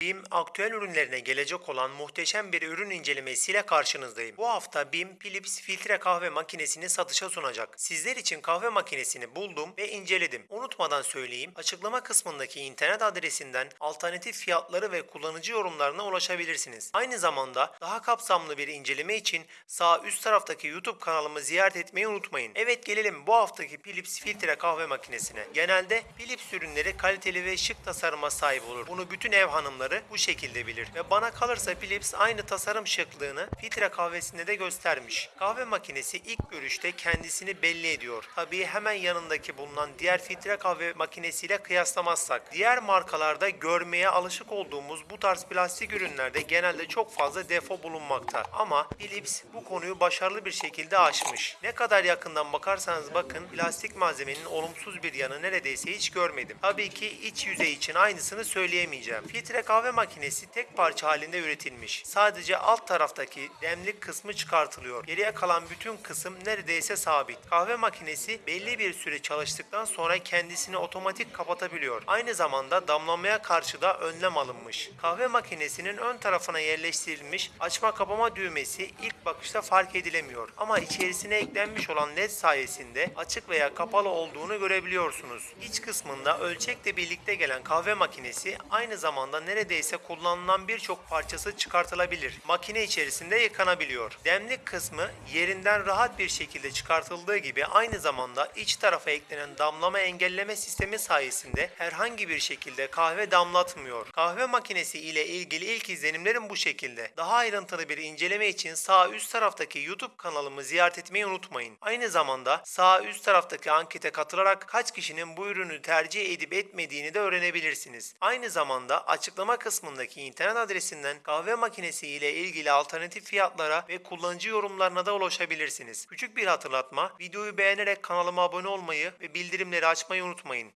BİM aktüel ürünlerine gelecek olan muhteşem bir ürün incelemesiyle karşınızdayım. Bu hafta BİM Philips filtre kahve makinesini satışa sunacak. Sizler için kahve makinesini buldum ve inceledim. Unutmadan söyleyeyim, açıklama kısmındaki internet adresinden alternatif fiyatları ve kullanıcı yorumlarına ulaşabilirsiniz. Aynı zamanda daha kapsamlı bir inceleme için sağ üst taraftaki YouTube kanalımı ziyaret etmeyi unutmayın. Evet gelelim bu haftaki Philips filtre kahve makinesine. Genelde Philips ürünleri kaliteli ve şık tasarıma sahip olur. Bunu bütün ev hanımları bu şekilde bilir. Ve bana kalırsa Philips aynı tasarım şıklığını filtre kahvesinde de göstermiş. Kahve makinesi ilk görüşte kendisini belli ediyor. Tabii hemen yanındaki bulunan diğer filtre kahve makinesiyle kıyaslamazsak. Diğer markalarda görmeye alışık olduğumuz bu tarz plastik ürünlerde genelde çok fazla defo bulunmakta. Ama Philips bu konuyu başarılı bir şekilde aşmış. Ne kadar yakından bakarsanız bakın plastik malzemenin olumsuz bir yanı neredeyse hiç görmedim. Tabii ki iç yüzey için aynısını söyleyemeyeceğim. Filtre kahve makinesi tek parça halinde üretilmiş. Sadece alt taraftaki demlik kısmı çıkartılıyor. Geriye kalan bütün kısım neredeyse sabit. Kahve makinesi belli bir süre çalıştıktan sonra kendisini otomatik kapatabiliyor. Aynı zamanda damlamaya karşı da önlem alınmış. Kahve makinesinin ön tarafına yerleştirilmiş açma kapama düğmesi ilk bakışta fark edilemiyor. Ama içerisine eklenmiş olan led sayesinde açık veya kapalı olduğunu görebiliyorsunuz. İç kısmında ölçekle birlikte gelen kahve makinesi aynı zamanda neredeyse kullanılan birçok parçası çıkartılabilir. Makine içerisinde yıkanabiliyor. Demlik kısmı yerinden rahat bir şekilde çıkartıldığı gibi aynı zamanda iç tarafa eklenen damlama engelleme sistemi sayesinde herhangi bir şekilde kahve damlatmıyor. Kahve makinesi ile ilgili ilk izlenimlerim bu şekilde. Daha ayrıntılı bir inceleme için sağ üst taraftaki YouTube kanalımı ziyaret etmeyi unutmayın. Aynı zamanda sağ üst taraftaki ankete katılarak kaç kişinin bu ürünü tercih edip etmediğini de öğrenebilirsiniz. Aynı zamanda açıklama kısmındaki internet adresinden kahve makinesi ile ilgili alternatif fiyatlara ve kullanıcı yorumlarına da ulaşabilirsiniz. Küçük bir hatırlatma, videoyu beğenerek kanalıma abone olmayı ve bildirimleri açmayı unutmayın.